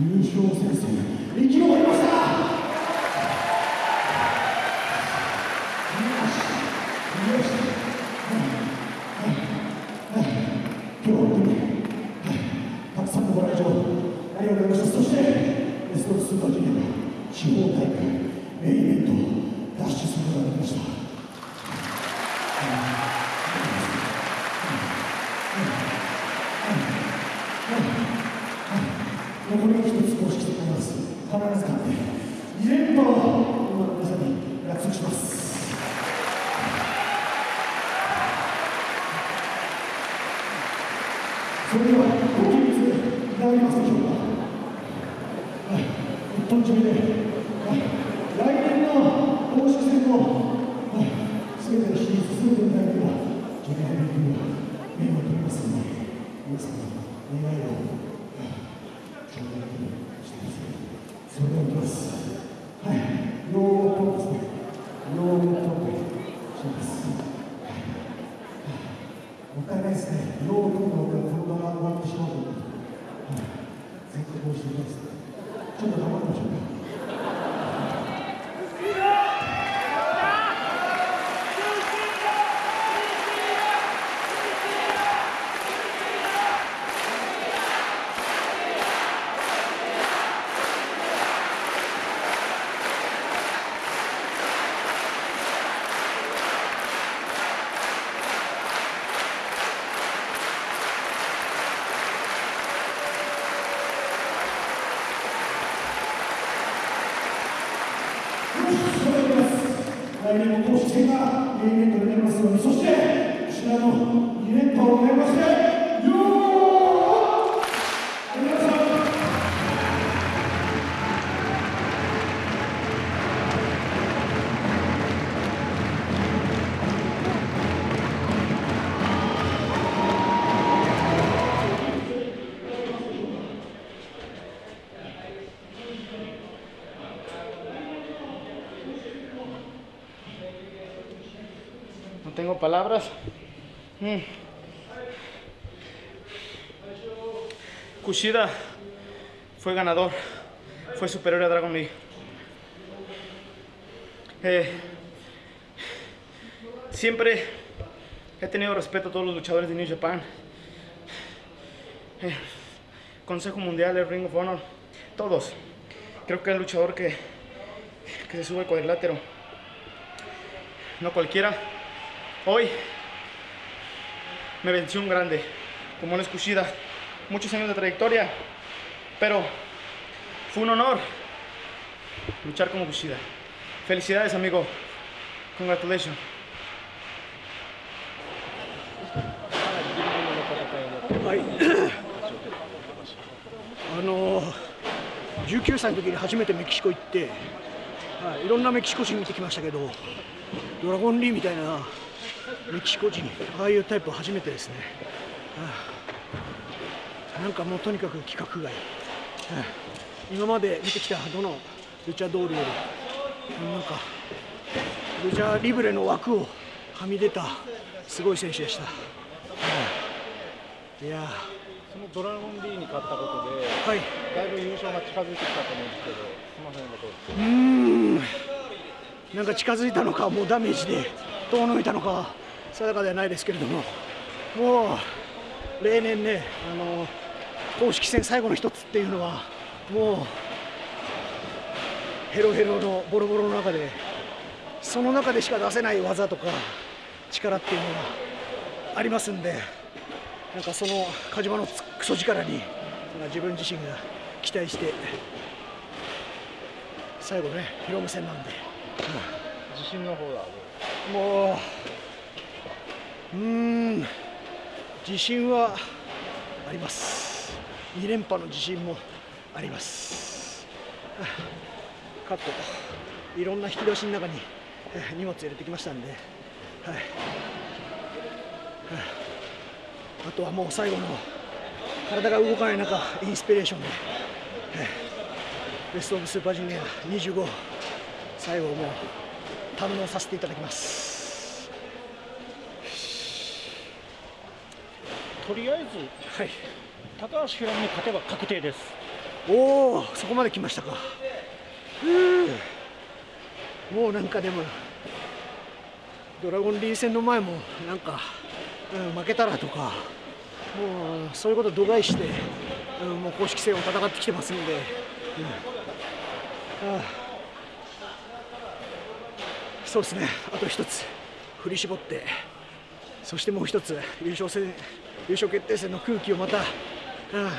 優勝先生地方大会メインイベント脱出することができました。残り一つ公式とない。ます。必ず勝って2連覇を皆さんに約束します。それではご起立でい。ただきますでしょうか。はい、一本締めでもったいないですね。をどんこのまま終わってしまうので、は、全国おいしいです。ちょっと頑張りましょうか。来年投資がとなりますようにそしてこちらの2連覇を狙いましてよー tengo palabras. Mm. Kushida fue ganador, fue superior a Dragon Lee. Eh, siempre he tenido respeto a todos los luchadores de New Japan. Eh, Consejo Mundial, el Ring of Honor, todos. Creo que el luchador que, que se sube al cuadrilátero, no cualquiera, Hoy me venció un grande, como es Kushida. Muchos años de trayectoria, pero fue un honor luchar como Kushida. Felicidades, amigo. Congratulations. はいあの19歳の時に初めてメキシコ行って、はい、いろんなメキシコ人見てきましたけどドラゴンリーみたいな メキシコ人。ああいうタイプ初めてですね、はあ、なんかもうとにかく規格外、はあ、今まで見てきたどのルチャドールより。なんかルチャリブレの枠をはみ出たすごい選手でした、はあ、いや。そのドラゴン D に勝ったことで、はい、だいぶ優勝が近づいてきたと思うんですけどすみませんがどううん。なんか近づいたのかもうダメージで遠のいたのか定かではないですけれどももう例年ねあの公式戦最後の一つっていうのはもうヘロヘロのボロボロの中でその中でしか出せない技とか力っていうのがありますんでなんかその鹿島のクソ力に自分自身が期待して最後ねヒロム戦なんで、うん、自信の方だ。もううん自信はあります。2連覇の自信もあります。カットいろんな引き出しの中に荷物入れてきましたんで、はい、あとはもう最後の体が動かない中インスピレーションで、ベスト・オブ・スーパージュニア25最後もう堪能させていただきます。とりあえず、はい、高橋宏美に勝てば確定です。おおそこまで来ましたか。もうなんかでもドラゴンリー戦の前もなんか、うん、負けたらとかもうそういうこと度外して、うん、もう公式戦を戦ってきてますので、うん、あそうですね。あと一つ。振り絞って。そしてもう一つ。優勝戦優勝決定戦の空気をまた、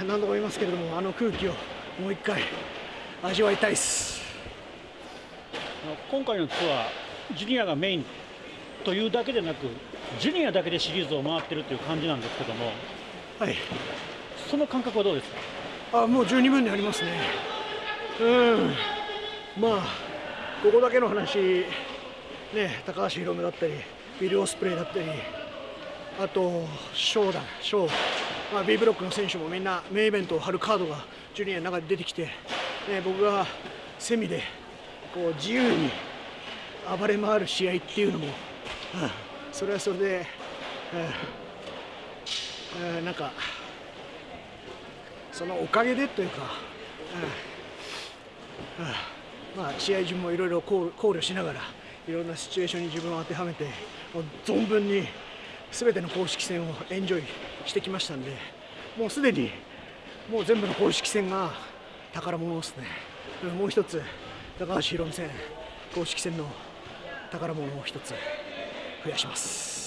何度も言いますけれどもあの空気をもう一回。味わいたいです。今回のツアージュニアがメインというだけでなくジュニアだけでシリーズを回ってるという感じなんですけども、はい、その感覚はどうですか？あもう十二分にありますね。うん。まあここだけの話ね高橋宏夢だったりビル・オスプレイだったりあとショーだショー、まあ、B ブロックの選手もみんなメイベントを張るカードがジュニアの中で出てきて、ね、僕がセミでこう自由に暴れ回る試合っていうのも、うん、それはそれで、うんうん、なんかそのおかげでというか、うんまあ、試合順もいろいろ考慮しながらいろんなシチュエーションに自分を当てはめてもう存分に全ての公式戦をエンジョイしてきましたんでもうすでにもう全部の公式戦が宝物ですね。もう一つ高橋宏美戦公式戦の宝物を一つ増やします。